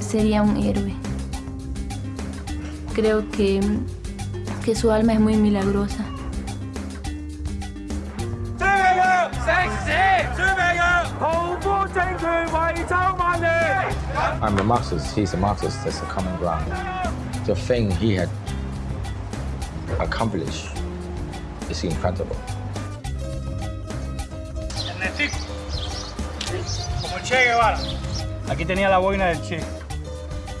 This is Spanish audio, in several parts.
sería un héroe. Creo que, que su alma es muy milagrosa. I'm a Marxist, he's a Marxist, that's a common ground. The thing he had accomplished is incredible. Como Che Guevara. Aquí tenía la boina del Che.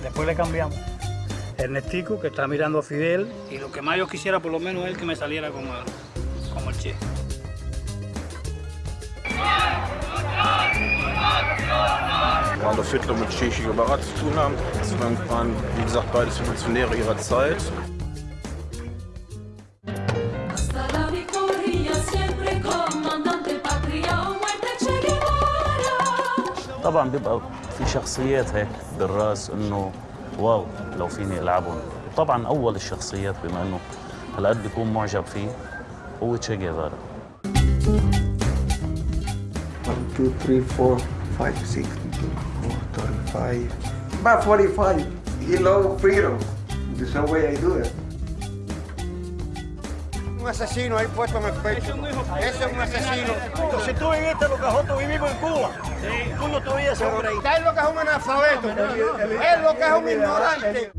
Después le cambiamos. Ernestico, que está mirando a Fidel, y lo que más yo quisiera por lo menos es que me saliera como, como el Che. Adolf Hitler mit Che Guevara zu tun haben. Das waren, wie gesagt, beides Revolutionäre ihrer Zeit. طبعا بيبقى في شخصيات هيك بالرأس إنه واو لو فيني ألعبهم طبعا أول الشخصيات بما إنه هالقد بيكون معجب فيه هو تشي جيفارا 1, 2, 3, 4, 5, 6, 4, 35. About 45. He loves freedom. The same way I do it. Un asesino ahí puesto en el pecho. Ese es un asesino. Si tú viviste lo que nosotros vivimos en Cuba, tú no tuvieras hombre ahí. Es lo que es un analfabeto. Es lo que es un ignorante.